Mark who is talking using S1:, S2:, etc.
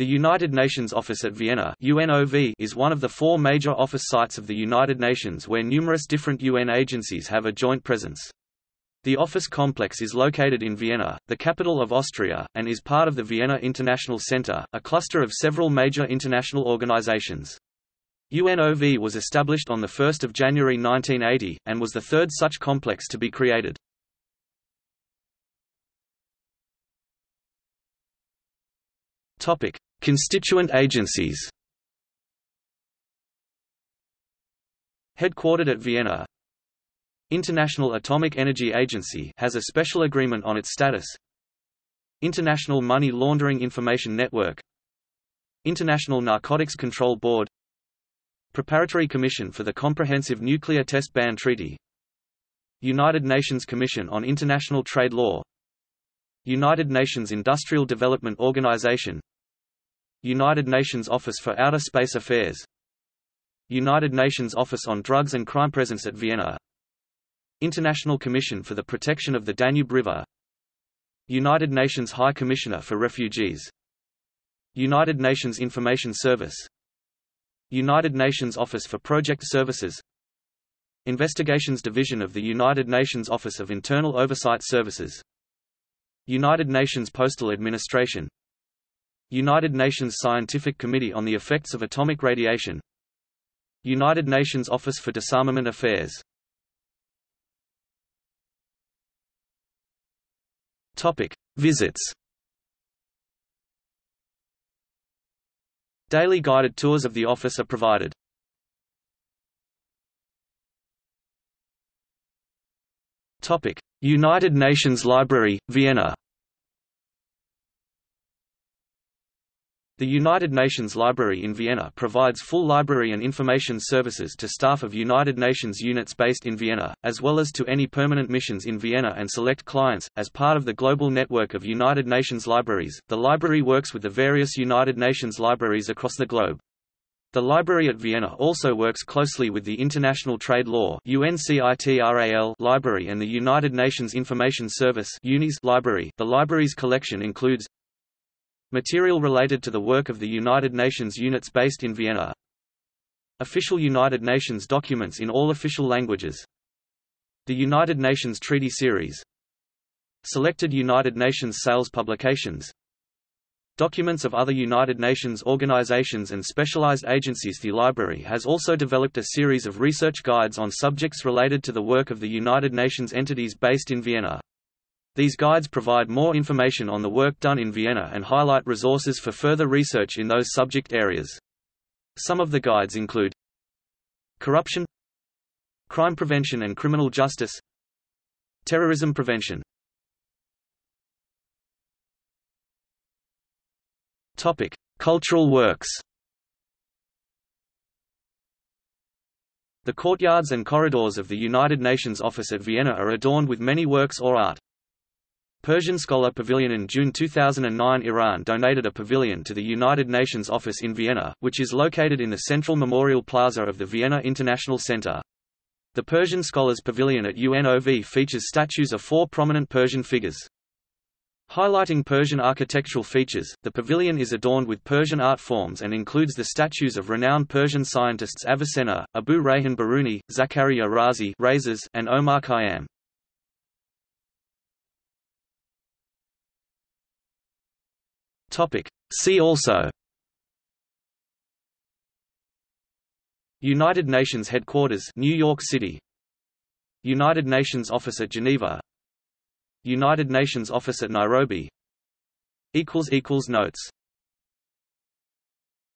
S1: The United Nations Office at Vienna UNOV is one of the four major office sites of the United Nations where numerous different UN agencies have a joint presence. The office complex is located in Vienna, the capital of Austria, and is part of the Vienna International Center, a cluster of several major international organizations. UNOV was established on 1 January 1980, and was the third such complex to be created. Topic: Constituent agencies. Headquartered at Vienna. International Atomic Energy Agency has a special agreement on its status. International Money Laundering Information Network. International Narcotics Control Board. Preparatory Commission for the Comprehensive Nuclear Test Ban Treaty. United Nations Commission on International Trade Law. United Nations Industrial Development Organization United Nations Office for Outer Space Affairs. United Nations Office on Drugs and Crime Presence at Vienna. International Commission for the Protection of the Danube River. United Nations High Commissioner for Refugees. United Nations Information Service. United Nations Office for Project Services. Investigations Division of the United Nations Office of Internal Oversight Services. United Nations Postal Administration United Nations Scientific Committee on the Effects of Atomic Radiation United Nations Office for Disarmament Affairs Topic. Visits Daily guided tours of the office are provided. Topic: United Nations Library, Vienna. The United Nations Library in Vienna provides full library and information services to staff of United Nations units based in Vienna, as well as to any permanent missions in Vienna and select clients. As part of the global network of United Nations libraries, the library works with the various United Nations libraries across the globe. The library at Vienna also works closely with the International Trade Law library and the United Nations Information Service library. The library's collection includes Material related to the work of the United Nations units based in Vienna. Official United Nations documents in all official languages. The United Nations Treaty Series. Selected United Nations sales publications. Documents of other United Nations organizations and specialized agencies. The library has also developed a series of research guides on subjects related to the work of the United Nations entities based in Vienna. These guides provide more information on the work done in Vienna and highlight resources for further research in those subject areas. Some of the guides include Corruption Crime prevention and criminal justice Terrorism prevention Topic: Cultural works. The courtyards and corridors of the United Nations office at Vienna are adorned with many works or art. Persian Scholar Pavilion In June 2009 Iran donated a pavilion to the United Nations office in Vienna, which is located in the central memorial plaza of the Vienna International Center. The Persian Scholars Pavilion at UNOV features statues of four prominent Persian figures. Highlighting Persian architectural features, the pavilion is adorned with Persian art forms and includes the statues of renowned Persian scientists Avicenna, Abu Rayhan Biruni, Zakaria Razi and Omar Khayyam. Topic. See also. United Nations Headquarters New York City. United Nations Office at Geneva. United Nations Office at Nairobi. Notes